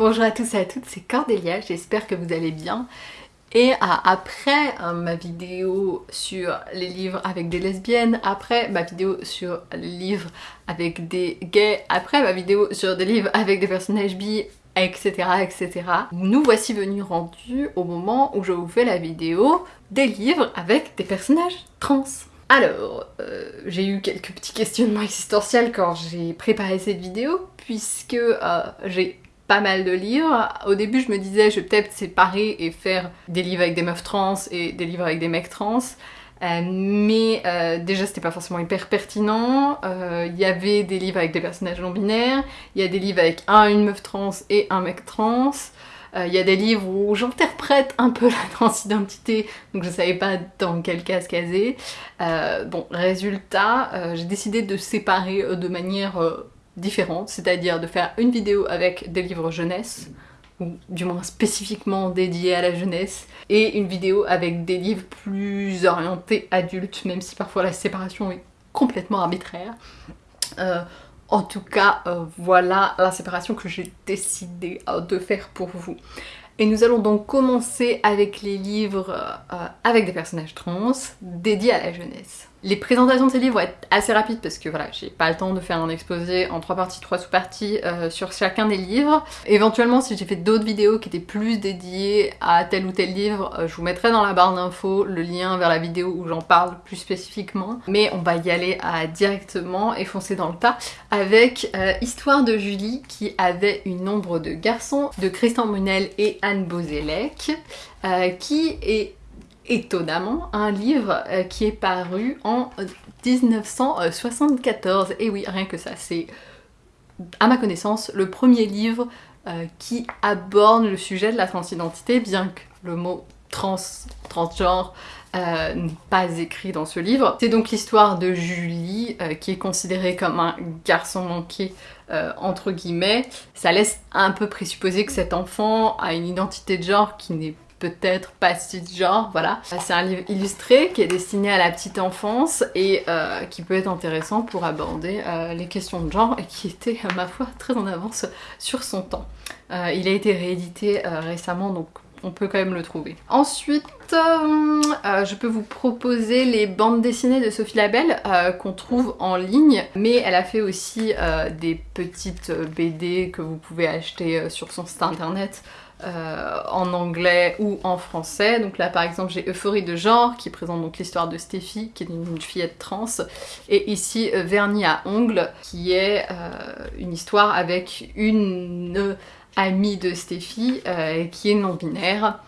Bonjour à tous et à toutes, c'est Cordélia, j'espère que vous allez bien. Et après euh, ma vidéo sur les livres avec des lesbiennes, après ma vidéo sur les livres avec des gays, après ma vidéo sur des livres avec des personnages bi, etc. etc. Nous voici venus rendus au moment où je vous fais la vidéo des livres avec des personnages trans. Alors, euh, j'ai eu quelques petits questionnements existentiels quand j'ai préparé cette vidéo, puisque euh, j'ai pas mal de livres. Au début, je me disais, je vais peut-être séparer et faire des livres avec des meufs trans et des livres avec des mecs trans. Euh, mais euh, déjà c'était pas forcément hyper pertinent, euh, il y avait des livres avec des personnages non binaires, il y a des livres avec un, une meuf trans et un mec trans, il y a des livres où j'interprète un peu la transidentité, donc je savais pas dans quel cas se caser. bon, résultat, j'ai décidé de séparer de manière différentes, c'est-à-dire de faire une vidéo avec des livres jeunesse, ou du moins spécifiquement dédiés à la jeunesse, et une vidéo avec des livres plus orientés adultes, même si parfois la séparation est complètement arbitraire. Euh, en tout cas, euh, voilà la séparation que j'ai décidé euh, de faire pour vous. Et nous allons donc commencer avec les livres avec des personnages trans dédiés à la jeunesse. Les présentations de ces livres vont être assez rapides parce que voilà, j'ai pas le temps de faire un exposé en trois parties, trois sous-parties euh, sur chacun des livres. Éventuellement, si j'ai fait d'autres vidéos qui étaient plus dédiées à tel ou tel livre, euh, je vous mettrai dans la barre d'infos le lien vers la vidéo où j'en parle plus spécifiquement. Mais on va y aller directement et foncer dans le tas avec euh, Histoire de Julie qui avait une ombre de garçons de Christian Munel et Anne Bozelec qui est étonnamment un livre euh, qui est paru en 1974. Et oui, rien que ça, c'est à ma connaissance le premier livre euh, qui aborde le sujet de la transidentité, bien que le mot trans, transgenre euh, n'est pas écrit dans ce livre. C'est donc l'histoire de Julie, qui est considérée comme un garçon manqué, entre guillemets. Ça laisse un peu présupposer que cet enfant a une identité de genre qui n'est peut-être pas si genre, voilà. C'est un livre illustré qui est destiné à la petite enfance et euh, qui peut être intéressant pour aborder euh, les questions de genre et qui était, à ma foi, très en avance sur son temps. Euh, il a été réédité récemment, donc on peut quand même le trouver. Ensuite, je peux vous proposer les bandes dessinées de Sophie Labelle qu'on trouve en ligne, mais elle a fait aussi des petites BD que vous pouvez acheter sur son site internet euh, en anglais ou en français. Donc là par exemple j'ai Euphorie de genre qui présente donc l'histoire de Stéphie qui est une fillette trans et ici euh, Vernis à ongles qui est euh, une histoire avec une amie de Stéphie qui est non binaire.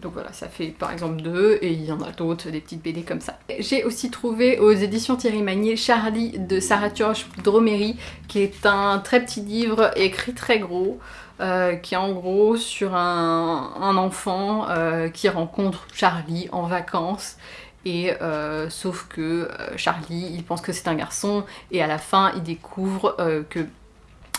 Donc voilà, ça fait par exemple deux, et il y en a d'autres, des petites BD comme ça. J'ai aussi trouvé aux éditions Thierry Magnier Charlie de Sarah Turch Dromery, qui est un très petit livre écrit très gros, euh, qui est en gros sur un, enfant euh, qui rencontre Charlie en vacances et euh, sauf que Charlie il pense que c'est un garçon et à la fin il découvre que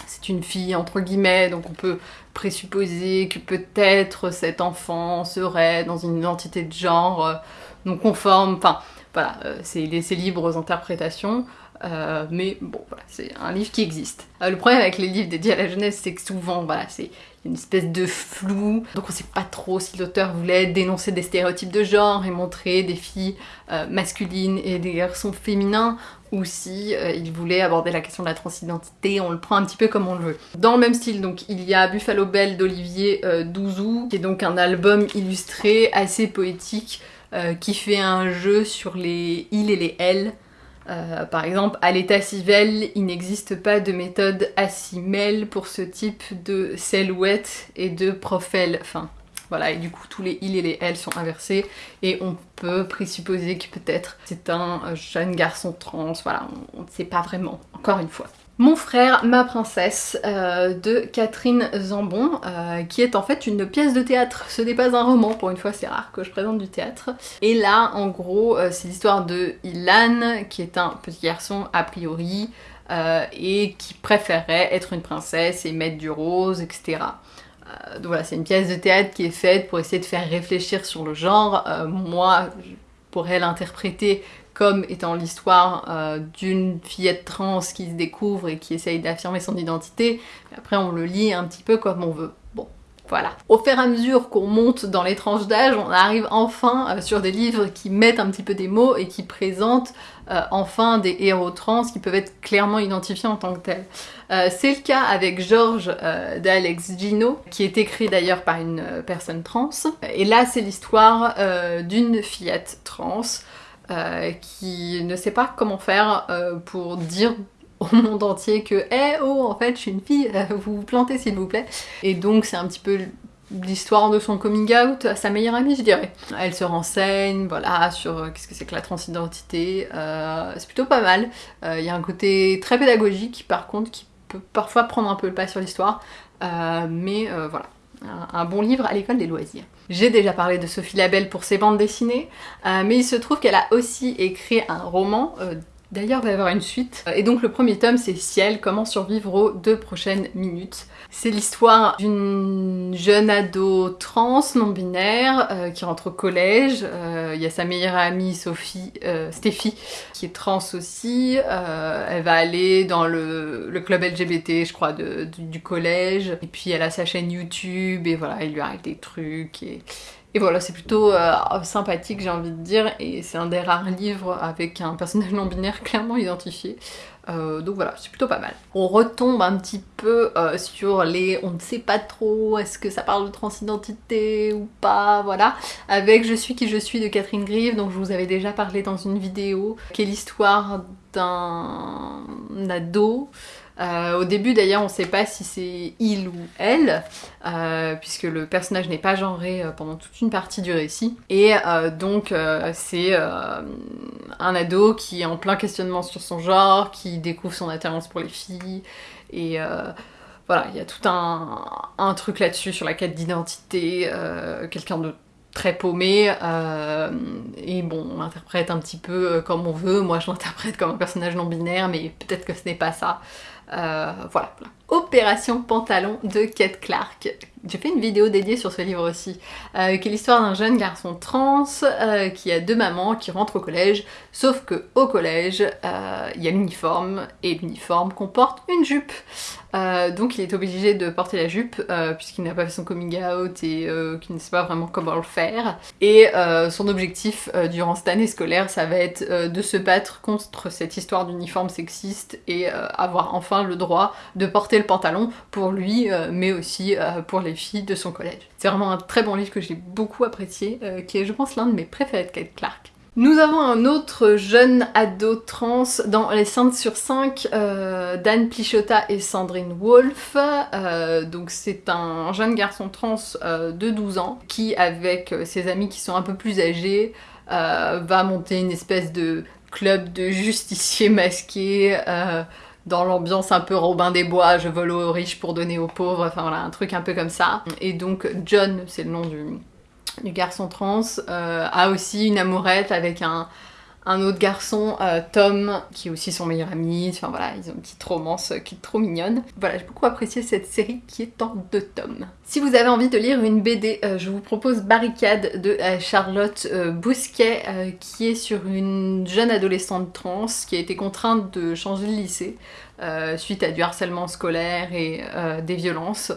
c'est une fille entre guillemets donc on peut présupposer que peut-être cet enfant serait dans une identité de genre non conforme, enfin voilà, c'est laissé libre aux interprétations. Euh, mais bon, voilà, c'est un livre qui existe. Euh, le problème avec les livres dédiés à la jeunesse, c'est que souvent, voilà, c'est une espèce de flou, donc on sait pas trop si l'auteur voulait dénoncer des stéréotypes de genre et montrer des filles euh, masculines et des garçons féminins, ou si il voulait aborder la question de la transidentité, on le prend un petit peu comme on le veut. Dans le même style, donc, il y a Buffalo Belle d'Olivier Douzou, qui est donc un album illustré assez poétique, qui fait un jeu sur les il et les elle, euh, par exemple, à l'état civil, il n'existe pas de méthode assimèle pour ce type de silhouette et de profil. Enfin, voilà, et du coup, tous les il et les elle sont inversés, et on peut présupposer que peut-être c'est un jeune garçon trans, voilà, on ne sait pas vraiment, encore une fois. Mon frère, ma princesse euh, de Catherine Zambon, euh, qui est en fait une pièce de théâtre. Ce n'est pas un roman, pour une fois c'est rare que je présente du théâtre. Et là, en gros, euh, c'est l'histoire de Ilan, qui est un petit garçon a priori, et qui préférerait être une princesse et mettre du rose, etc. donc voilà, c'est une pièce de théâtre qui est faite pour essayer de faire réfléchir sur le genre. moi, je pourrais l'interpréter comme étant l'histoire euh, d'une fillette trans qui se découvre et qui essaye d'affirmer son identité. Après, on le lit un petit peu comme on veut. Bon, voilà. Au fur et à mesure qu'on monte dans les tranches d'âge, on arrive enfin euh, sur des livres qui mettent un petit peu des mots et qui présentent euh, enfin des héros trans qui peuvent être clairement identifiés en tant que tels. C'est le cas avec Georges d'Alex Gino, qui est écrit d'ailleurs par une personne trans. Et là, c'est l'histoire d'une fillette trans qui ne sait pas comment faire pour dire au monde entier que Eh oh, en fait, je suis une fille, vous vous plantez s'il vous plaît. Et donc, c'est un petit peu l'histoire de son coming out à sa meilleure amie, je dirais. Elle se renseigne, voilà, sur euh, qu'est-ce que c'est que la transidentité. Euh, c'est plutôt pas mal. Euh, il y a un côté très pédagogique, par contre, qui peut parfois prendre un peu le pas sur l'histoire. mais voilà. Un bon livre à l'école des loisirs. J'ai déjà parlé de Sophie Labelle pour ses bandes dessinées, mais il se trouve qu'elle a aussi écrit un roman D'ailleurs, il va y avoir une suite. Et donc le premier tome, c'est Ciel, comment survivre aux deux prochaines minutes. C'est l'histoire d'une jeune ado trans, non-binaire, euh, qui rentre au collège. Euh, il y a sa meilleure amie, Sophie, euh, qui est trans aussi. elle va aller dans le, club LGBT, je crois, du, collège. Et puis elle a sa chaîne YouTube, et voilà, il lui arrive des trucs. Et, et voilà, c'est plutôt euh, sympathique, j'ai envie de dire, et c'est un des rares livres avec un personnage non-binaire clairement identifié. Euh, donc voilà, c'est plutôt pas mal. On retombe un petit peu euh, sur les on ne sait pas trop, est-ce que ça parle de transidentité ou pas, voilà. Avec Je suis qui je suis de Catherine Grieve, dont je vous avais déjà parlé dans une vidéo, qui est l'histoire d'un ado euh, au début d'ailleurs on ne sait pas si c'est il ou elle, euh, puisque le personnage n'est pas genré euh, pendant toute une partie du récit. Et donc c'est un ado qui est en plein questionnement sur son genre, qui découvre son attirance pour les filles, et voilà, il y a tout un, un truc là-dessus sur la quête d'identité, quelqu'un de très paumé et bon on l'interprète un petit peu comme on veut moi je l'interprète comme un personnage non binaire mais peut-être que ce n'est pas ça euh, voilà. Opération Pantalon de Kate Clark. J'ai fait une vidéo dédiée sur ce livre aussi, euh, qui est l'histoire d'un jeune garçon trans euh, qui a deux mamans qui rentrent au collège, sauf que au collège, il y a l'uniforme, et l'uniforme comporte une jupe. donc il est obligé de porter la jupe puisqu'il n'a pas fait son coming out et qu'il ne sait pas vraiment comment le faire. Et son objectif durant cette année scolaire, ça va être de se battre contre cette histoire d'uniforme sexiste et avoir enfin le droit de porter le pantalon pour lui, euh, mais aussi euh, pour de son collège. C'est vraiment un très bon livre que j'ai beaucoup apprécié, euh, qui est je pense l'un de mes préférés de Kate Clark. Nous avons un autre jeune ado trans dans Les Saintes sur 5, Dan Plichota et Sandrine Wolf. donc c'est un jeune garçon trans de 12 ans qui, avec ses amis qui sont un peu plus âgés, va monter une espèce de club de justiciers masqués dans l'ambiance un peu Robin des Bois, je vole aux riches pour donner aux pauvres, enfin voilà, un truc un peu comme ça. Et donc John, c'est le nom du, garçon trans, euh, a aussi une amourette avec un, un autre garçon, euh, Tom, qui est aussi son meilleur ami. Enfin voilà, ils ont une petite romance qui est trop mignonne. Voilà, j'ai beaucoup apprécié cette série qui est en deux tomes. Si vous avez envie de lire une BD, euh, je vous propose Barricade de euh, Charlotte Bousquet, qui est sur une jeune adolescente trans qui a été contrainte de changer de lycée suite à du harcèlement scolaire et des violences.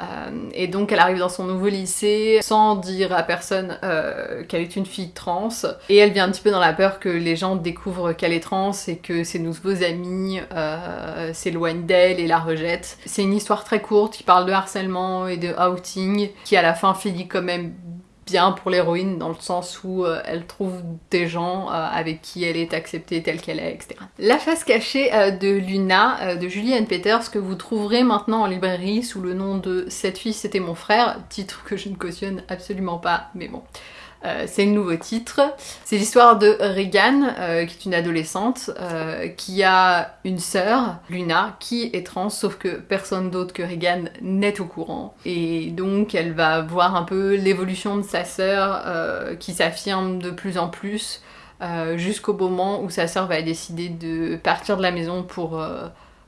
Euh, et donc elle arrive dans son nouveau lycée sans dire à personne euh, qu'elle est une fille trans. Et elle vient un petit peu dans la peur que les gens découvrent qu'elle est trans et que ses nouveaux amis euh, s'éloignent d'elle et la rejettent. C'est une histoire très courte qui parle de harcèlement et de outing, qui à la fin finit quand même bien pour l'héroïne dans le sens où euh, elle trouve des gens euh, avec qui elle est acceptée telle qu'elle est, etc. La face cachée euh, de Luna de Julianne Peters que vous trouverez maintenant en librairie sous le nom de Cette fille c'était mon frère, titre que je ne cautionne absolument pas, mais bon. Euh, c'est le nouveau titre. C'est l'histoire de Regan, euh, qui est une adolescente, euh, qui a une sœur, Luna, qui est trans, sauf que personne d'autre que Regan n'est au courant. Et donc elle va voir un peu l'évolution de sa sœur, qui s'affirme de plus en plus, jusqu'au moment où sa sœur va décider de partir de la maison pour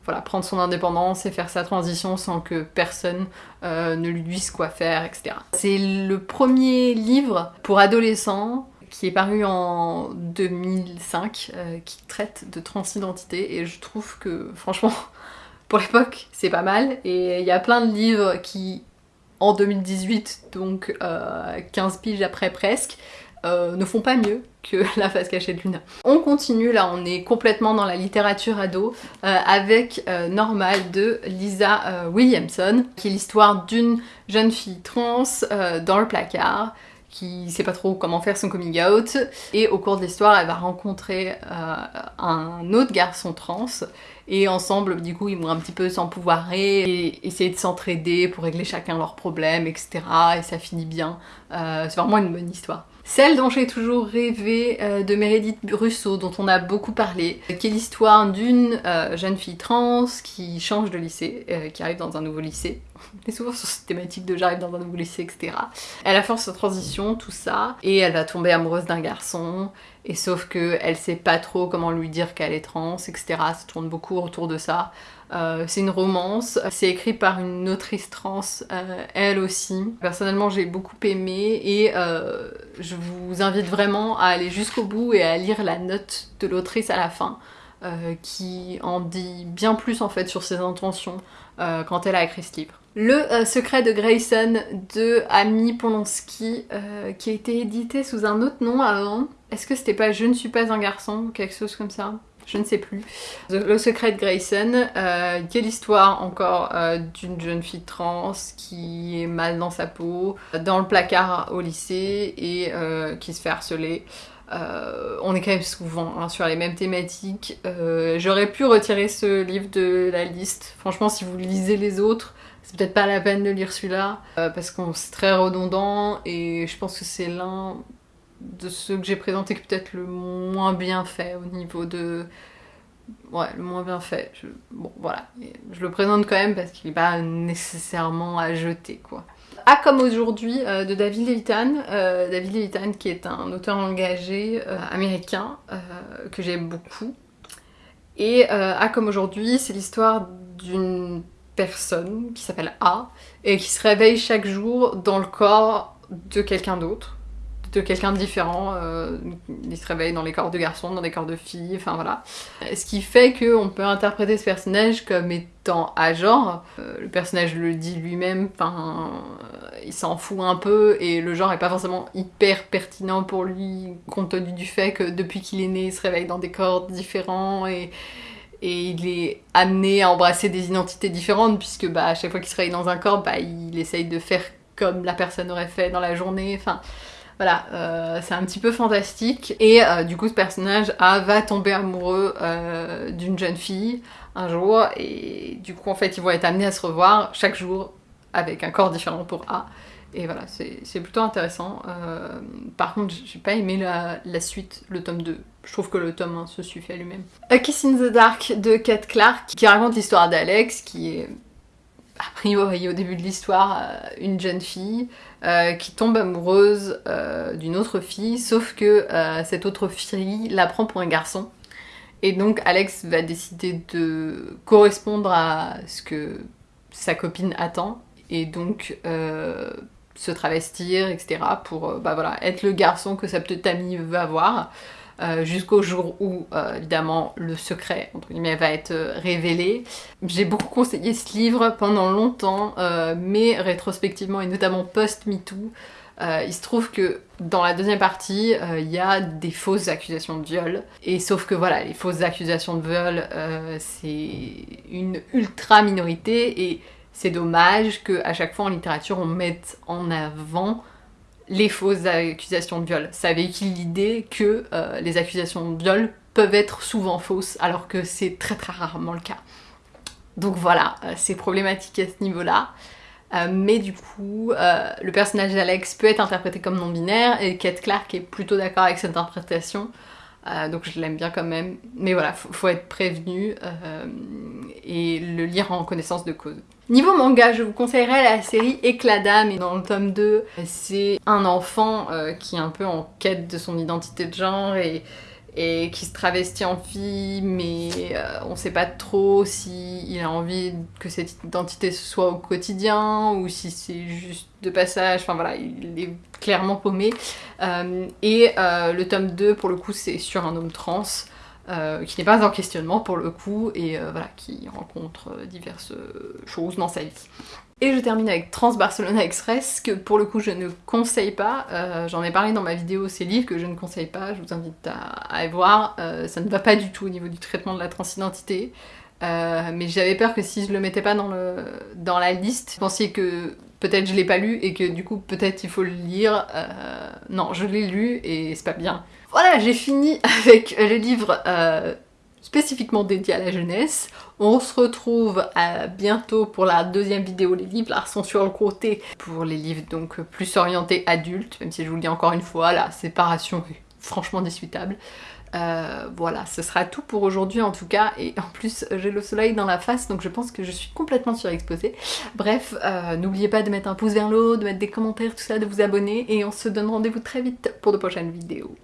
voilà, prendre son indépendance et faire sa transition sans que personne euh, ne lui dise quoi faire, etc. C'est le premier livre pour adolescents qui est paru en 2005, qui traite de transidentité, et je trouve que, franchement, pour l'époque, c'est pas mal. Et il y a plein de livres qui, en 2018, donc 15 piges après presque, ne font pas mieux que La face cachée de Luna. On continue, là on est complètement dans la littérature ado, euh, avec euh, Normal de Lisa euh, Williamson, qui est l'histoire d'une jeune fille trans dans le placard, qui sait pas trop comment faire son coming out, et au cours de l'histoire elle va rencontrer un autre garçon trans, et ensemble du coup ils vont un petit peu s'empouvoirer et essayer de s'entraider pour régler chacun leurs problèmes, etc. Et ça finit bien. c'est vraiment une bonne histoire. Celle dont j'ai toujours rêvé euh, de Meredith Russo, dont on a beaucoup parlé, qui est l'histoire d'une euh, jeune fille trans qui change de lycée, euh, qui arrive dans un nouveau lycée. On est souvent sur cette thématique de j'arrive dans un nouveau lycée, etc. Elle a fait sa transition, tout ça, et elle va tomber amoureuse d'un garçon, et sauf que elle sait pas trop comment lui dire qu'elle est trans, etc. Ça tourne beaucoup autour de ça. Euh, c'est une romance, c'est écrit par une autrice trans, euh, elle aussi. Personnellement, j'ai beaucoup aimé et euh, je vous invite vraiment à aller jusqu'au bout et à lire la note de l'autrice à la fin, qui en dit bien plus en fait sur ses intentions quand elle a écrit ce livre. Le secret de Grayson de Amy Polonsky, qui a été édité sous un autre nom avant. Est-ce que c'était pas Je ne suis pas un garçon ou quelque chose comme ça? Je ne sais plus. Le secret de Grayson, euh, qui est l'histoire encore euh, d'une jeune fille trans qui est mal dans sa peau, dans le placard au lycée et euh, qui se fait harceler. on est quand même souvent hein, sur les mêmes thématiques. J'aurais pu retirer ce livre de la liste. Franchement, si vous lisez les autres, c'est peut-être pas la peine de lire celui-là parce que c'est très redondant et je pense que c'est l'un de ceux que j'ai présenté qui peut-être le moins bien fait au niveau de... Ouais, le moins bien fait. Bon, voilà. je le présente quand même parce qu'il n'est pas nécessairement à jeter, quoi. Ah, comme aujourd'hui, euh, de David Levitan. Euh, David Levitan qui est un auteur engagé euh, américain que j'aime beaucoup. Et Ah, comme aujourd'hui, c'est l'histoire d'une personne qui s'appelle A et qui se réveille chaque jour dans le corps de quelqu'un d'autre de quelqu'un différent, euh, il se réveille dans les corps de garçons, dans des corps de filles, enfin voilà. Ce qui fait qu'on peut interpréter ce personnage comme étant à genre, euh, le personnage le dit lui-même, enfin il s'en fout un peu et le genre est pas forcément hyper pertinent pour lui compte tenu du fait que depuis qu'il est né il se réveille dans des corps différents et et il est amené à embrasser des identités différentes puisque bah, à chaque fois qu'il se réveille dans un corps, bah, il essaye de faire comme la personne aurait fait dans la journée. Enfin, voilà, euh, c'est un petit peu fantastique. Et euh, du coup, ce personnage A va tomber amoureux euh, d'une jeune fille un jour. Et du coup, en fait, ils vont être amenés à se revoir chaque jour avec un corps différent pour A. Et voilà, c'est plutôt intéressant. par contre, j'ai pas aimé la, suite, le tome 2. Je trouve que le tome 1 se suffit à lui-même. A Kiss in the Dark de Kate Clark, qui raconte l'histoire d'Alex, qui est a priori au début de l'histoire une jeune fille euh, qui tombe amoureuse euh, d'une autre fille, sauf que euh, cette autre fille la prend pour un garçon. Et donc Alex va décider de correspondre à ce que sa copine attend, et donc se travestir, etc. pour bah voilà, être le garçon que sa petite amie veut avoir. Euh, jusqu'au jour où, euh, évidemment, le secret, entre va être euh, révélé. J'ai beaucoup conseillé ce livre pendant longtemps, mais rétrospectivement, et notamment post-MeToo, il se trouve que dans la deuxième partie, il y a des fausses accusations de viol. Et sauf que voilà, les fausses accusations de viol, c'est une ultra minorité et c'est dommage qu'à chaque fois en littérature on mette en avant les fausses accusations de viol. Ça véhicule l'idée que euh, les accusations de viol peuvent être souvent fausses, alors que c'est très très rarement le cas. Donc voilà, euh, c'est problématique à ce niveau-là. Euh, mais du coup, le personnage d'Alex peut être interprété comme non-binaire et Kate Clark est plutôt d'accord avec cette interprétation. Donc je l'aime bien quand même. Mais voilà, faut, être prévenu et le lire en connaissance de cause. Niveau manga, je vous conseillerais la série Éclat d'âme dans le tome 2, c'est un enfant euh, qui est un peu en quête de son identité de genre et et qui se travestit en fille, mais euh, on sait pas trop si il a envie que cette identité soit au quotidien ou si c'est juste de passage. Enfin voilà, il est clairement paumé. Euh, et euh, le tome 2, pour le coup, c'est sur un homme trans. Qui n'est pas en questionnement pour le coup et voilà qui rencontre diverses choses dans sa vie. Et je termine avec Trans Barcelona Express, que pour le coup je ne conseille pas. Euh, j'en ai parlé dans ma vidéo ces livres que je ne conseille pas, je vous invite à, aller voir. Euh, ça ne va pas du tout au niveau du traitement de la transidentité. Euh, mais j'avais peur que si je le mettais pas dans, le, dans la liste, vous pensiez que peut-être je l'ai pas lu et que du coup peut-être il faut le lire. non, je l'ai lu et c'est pas bien. Voilà, j'ai fini avec le livre spécifiquement dédié à la jeunesse. On se retrouve à bientôt pour la deuxième vidéo. Les livres sont sur le côté pour les livres donc plus orientés adultes, même si je vous le dis encore une fois, la séparation est franchement discutable. Euh, voilà, ce sera tout pour aujourd'hui en tout cas, et en plus j'ai le soleil dans la face, donc je pense que je suis complètement surexposée. Bref, euh, n'oubliez pas de mettre un pouce vers le haut, de mettre des commentaires, tout ça, de vous abonner, et on se donne rendez-vous très vite pour de prochaines vidéos.